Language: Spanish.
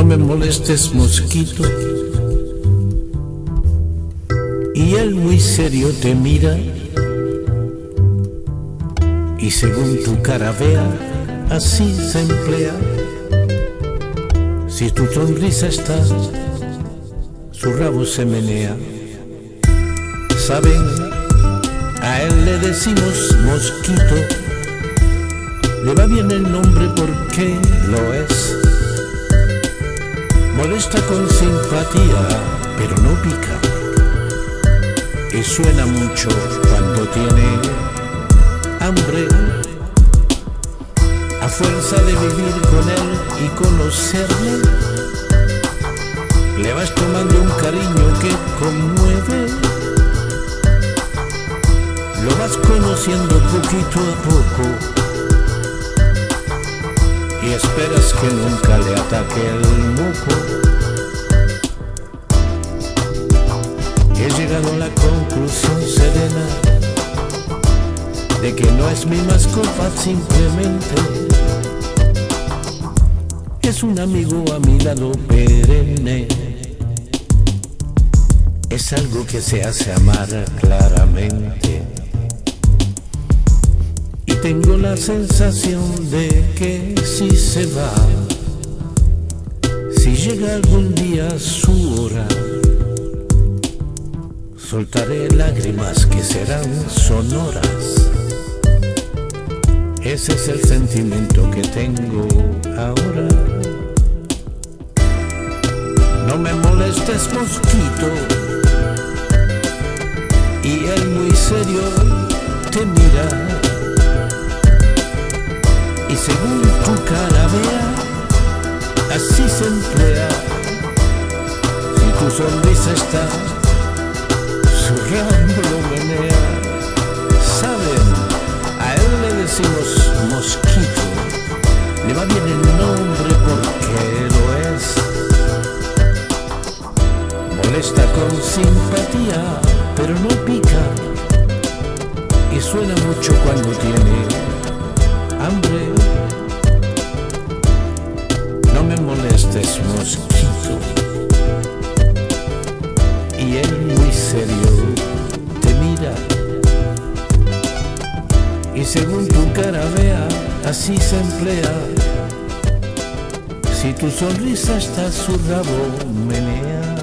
molestes mosquito. Y él muy serio te mira y según tu cara vea, así se emplea. Si tu sonrisa está, su rabo se menea. Saben, a él le decimos mosquito, le va bien el nombre porque lo es. Molesta con simpatía, pero no pica. Y suena mucho cuando tiene hambre. A fuerza de vivir con él y conocerle, le vas tomando un cariño que conmueve. Lo vas conociendo poquito a poco y esperas que nunca le ataque el moco. Llegado la conclusión serena de que no es mi mascota simplemente es un amigo a mi lado perenne. Es algo que se hace amar claramente. Y tengo la sensación de que si se va, si llega algún día su hora, soltaré lágrimas que serán sonoras. Ese es el sentimiento que tengo ahora. No me molestes mosquito. Y él muy serio te mira. Y según tu cara vea, así se emplea. Si tu sonrisa está, su ramo lo menea. Saben, a él le decimos mosquito. Le va bien el nombre porque lo es. Molesta con simpatía, pero no pica. Y suena mucho cuando tiene hambre. No me molestes, mosquito. Según tu cara vea, así se emplea. Si tu sonrisa está su rabo menea.